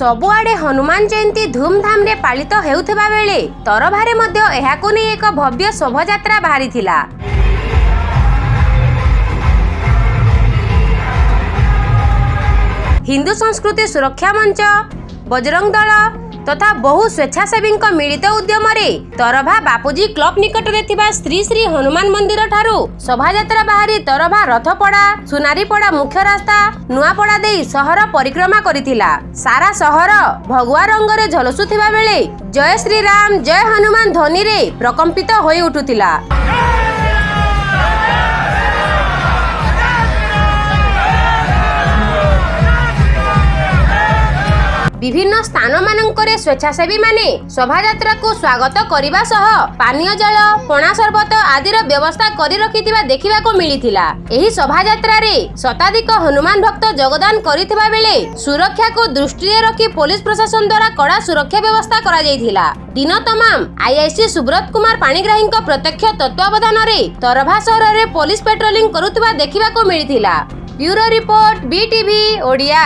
ସବୁଆଡେ ହନୁମାନ ଜୟନ୍ତୀ ଧୁମଧାମରେ ପାଳିତ ହେଉଥିବା ବେଳେ ତରଭାରେ ମଧ୍ୟ ଏହାକୁ ନେଇ ଏକ ଭବ୍ୟ ଶୋଭାଯାତ୍ରା ବାହାରିଥିଲା। ହିନ୍ଦୁ ସଂସ୍କୃତି ସୁରକ୍ଷା ମଞ୍ଚ ବଜରଙ୍ଗ ଦଳ ତଥା ବହୁ ସ୍ୱେଚ୍ଛାସେବୀଙ୍କ ମିଳିତ ଉଦ୍ୟମରେ ତରଭା ବାପୁଜୀ କ୍ଲବ ନିକଟରେ ଥିବା ଶ୍ରୀ ଶ୍ରୀ ହନୁମାନ ମନ୍ଦିର ଠାରୁ ଶୋଭାଯାତ୍ରା ବାହାରି ତରଭା ରଥପଡା ସୁନାରୀପଡା ମୁଖ୍ୟ ରାସ୍ତା ନୂଆପଡା ଦେଇ ସହର ପରିକ୍ରମା କରିଥିଲା। ସାରା ସହର ଭଗବା ରଙ୍ଗରେ ଝଲସୁଥିବା ବେଳେ ଜୟ ଶ୍ରୀରାମ ଜୟ ହନୁମାନ ଧ୍ୱନିରେ ପ୍ରକମ୍ପିତ ହୋଇ ଉଠୁଥିଲା। ବିଭିନ୍ନ ସ୍ଥାନମାନଙ୍କରେ ସ୍ୱେଚ୍ଛାସେବୀମାନେ ଶୋଭାଯାତ୍ରାକୁ ସ୍ୱାଗତ କରିବା ସହ ପାନୀୟ ଜଳ ପଣା ସରବତ ଆଦିର ବ୍ୟବସ୍ଥା କରି ରଖିଥିବା ଦେଖିବାକୁ ମିଳିଥିଲା। ଏହି ଶୋଭାଯାତ୍ରାରେ ଶତାଧିକ ହନୁମାନ ଭକ୍ତ ଯୋଗଦାନ କରିଥିବା ବେଳେ ସୁରକ୍ଷାକୁ ଦୃଷ୍ଟିରେ ରଖି ପୋଲିସ ପ୍ରଶାସନ ଦ୍ୱାରା କଡ଼ା ସୁରକ୍ଷା ବ୍ୟବସ୍ଥା କରାଯାଇଥିଲା। ଦିନ ତମାମ ଆଇଆଇସି ସୁବ୍ରତ କୁମାର ପାଣିଗ୍ରାହୀଙ୍କ ପ୍ରତ୍ୟକ୍ଷ ତତ୍ତ୍ୱାବଧାନରେ ତରଭା ସହରରେ ପୋଲିସ ପେଟ୍ରୋଲିଂ କରୁଥିବା ଦେଖିବାକୁ ମିଳିଥିଲା। Bureau report BTV Odia.